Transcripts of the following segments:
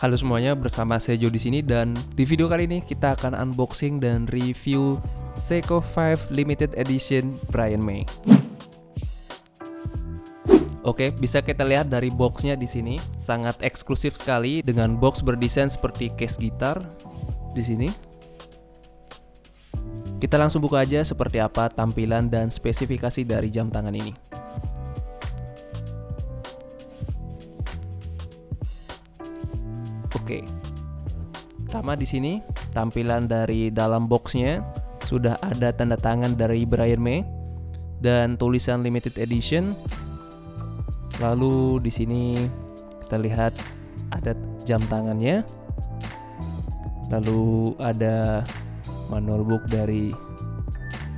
Halo semuanya, bersama saya Jo di sini dan di video kali ini kita akan unboxing dan review Seiko 5 Limited Edition Brian May. Oke, bisa kita lihat dari boxnya di sini, sangat eksklusif sekali dengan box berdesain seperti case gitar di sini. Kita langsung buka aja seperti apa tampilan dan spesifikasi dari jam tangan ini. Oke. Pertama di sini tampilan dari dalam boxnya sudah ada tanda tangan dari Brian May dan tulisan limited edition. Lalu di sini kita lihat ada jam tangannya. Lalu ada manual book dari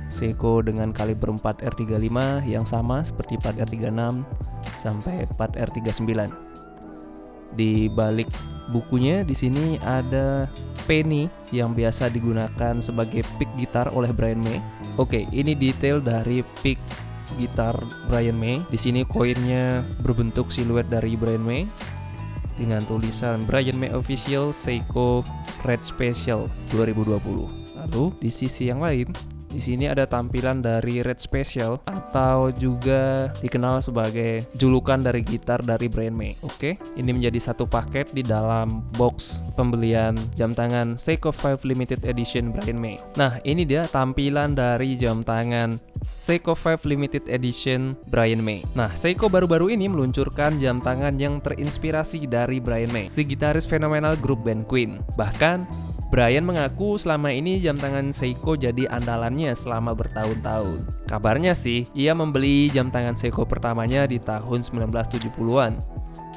Seiko dengan kaliber 4 R35 yang sama seperti 4 R36 sampai 4 R39. Di balik bukunya di sini ada penny yang biasa digunakan sebagai pick gitar oleh Brian May. Oke, ini detail dari pick gitar Brian May. Di sini koinnya berbentuk siluet dari Brian May dengan tulisan Brian May Official Seiko Red Special 2020. Lalu di sisi yang lain di sini ada tampilan dari Red Special atau juga dikenal sebagai julukan dari gitar dari Brian May. Oke, ini menjadi satu paket di dalam box pembelian jam tangan Seiko 5 Limited Edition Brian May. Nah, ini dia tampilan dari jam tangan Seiko 5 Limited Edition Brian May. Nah, Seiko baru-baru ini meluncurkan jam tangan yang terinspirasi dari Brian May, si gitaris fenomenal grup band Queen. Bahkan Brian mengaku selama ini jam tangan Seiko jadi andalannya selama bertahun-tahun. Kabarnya sih, ia membeli jam tangan Seiko pertamanya di tahun 1970-an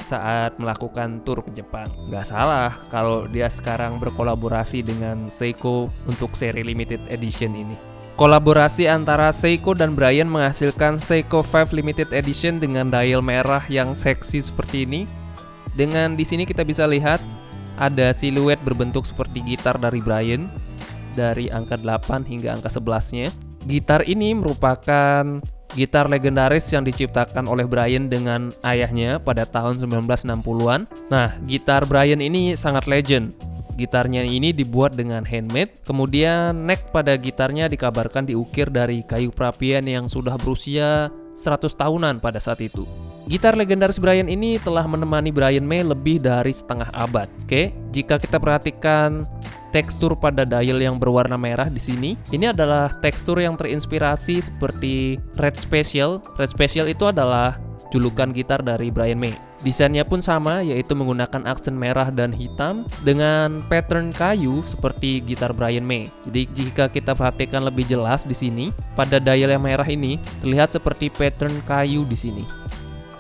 saat melakukan tur ke Jepang. Gak salah kalau dia sekarang berkolaborasi dengan Seiko untuk seri limited edition ini. Kolaborasi antara Seiko dan Brian menghasilkan Seiko 5 Limited Edition dengan dial merah yang seksi seperti ini. Dengan di sini kita bisa lihat ada siluet berbentuk seperti gitar dari Brian dari angka 8 hingga angka 11-nya. Gitar ini merupakan gitar legendaris yang diciptakan oleh Brian dengan ayahnya pada tahun 1960-an. Nah, gitar Brian ini sangat legend. Gitarnya ini dibuat dengan handmade, kemudian neck pada gitarnya dikabarkan diukir dari kayu perapian yang sudah berusia 100 tahunan pada saat itu. Gitar legendaris Brian ini telah menemani Brian May lebih dari setengah abad. Oke, jika kita perhatikan tekstur pada dial yang berwarna merah di sini, ini adalah tekstur yang terinspirasi seperti Red Special. Red Special itu adalah julukan gitar dari Brian May. Desainnya pun sama, yaitu menggunakan aksen merah dan hitam dengan pattern kayu seperti gitar Brian May. Jadi jika kita perhatikan lebih jelas di sini, pada dial yang merah ini terlihat seperti pattern kayu di sini.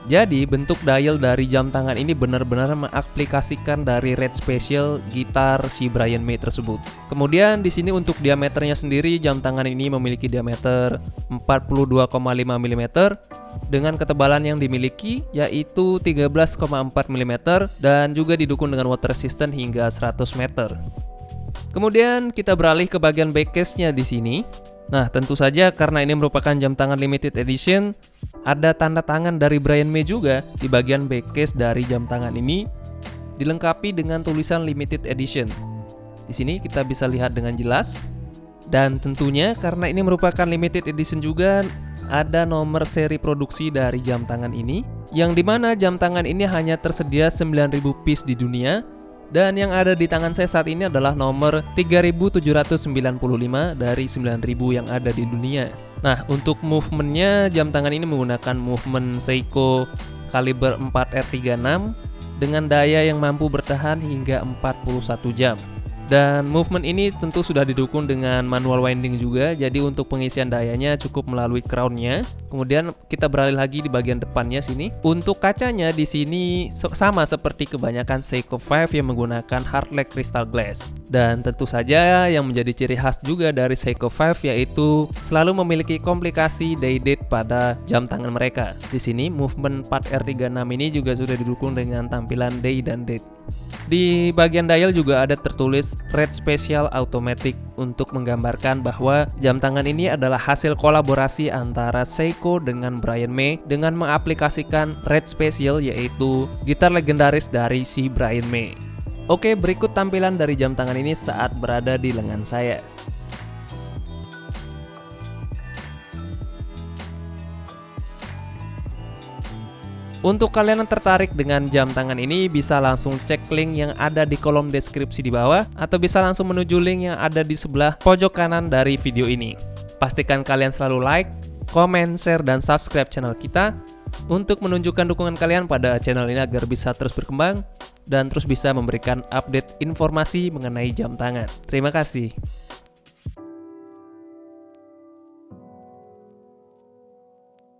Jadi bentuk dial dari jam tangan ini benar-benar mengaplikasikan dari Red Special gitar si Brian May tersebut. Kemudian di sini untuk diameternya sendiri jam tangan ini memiliki diameter 42,5 mm dengan ketebalan yang dimiliki yaitu 13,4 mm dan juga didukung dengan water resistant hingga 100 meter. Kemudian kita beralih ke bagian backcase-nya di sini. Nah, tentu saja karena ini merupakan jam tangan limited edition, ada tanda tangan dari Brian May juga di bagian backcase dari jam tangan ini dilengkapi dengan tulisan limited edition. Di sini kita bisa lihat dengan jelas dan tentunya karena ini merupakan limited edition juga ada nomor seri produksi dari jam tangan ini yang di mana jam tangan ini hanya tersedia 9000 piece di dunia dan yang ada di tangan saya saat ini adalah nomor 3795 dari 9000 yang ada di dunia. Nah, untuk movementnya jam tangan ini menggunakan movement Seiko kaliber 4R36 dengan daya yang mampu bertahan hingga 41 jam. Dan movement ini tentu sudah didukung dengan manual winding juga, jadi untuk pengisian dayanya cukup melalui crownnya. Kemudian kita beralih lagi di bagian depannya sini. Untuk kacanya di sini sama seperti kebanyakan Seiko 5 yang menggunakan hard leg crystal glass. Dan tentu saja yang menjadi ciri khas juga dari Seiko 5 yaitu selalu memiliki komplikasi day date pada jam tangan mereka. Di sini movement 4R36 ini juga sudah didukung dengan tampilan day dan date. Di bagian dial juga ada tertulis Red Special Automatic untuk menggambarkan bahwa jam tangan ini adalah hasil kolaborasi antara Seiko dengan Brian May dengan mengaplikasikan Red Special yaitu gitar legendaris dari si Brian May. Oke, berikut tampilan dari jam tangan ini saat berada di lengan saya. Untuk kalian yang tertarik dengan jam tangan ini, bisa langsung cek link yang ada di kolom deskripsi di bawah, atau bisa langsung menuju link yang ada di sebelah pojok kanan dari video ini. Pastikan kalian selalu like, komen, share, dan subscribe channel kita, untuk menunjukkan dukungan kalian pada channel ini agar bisa terus berkembang, dan terus bisa memberikan update informasi mengenai jam tangan. Terima kasih.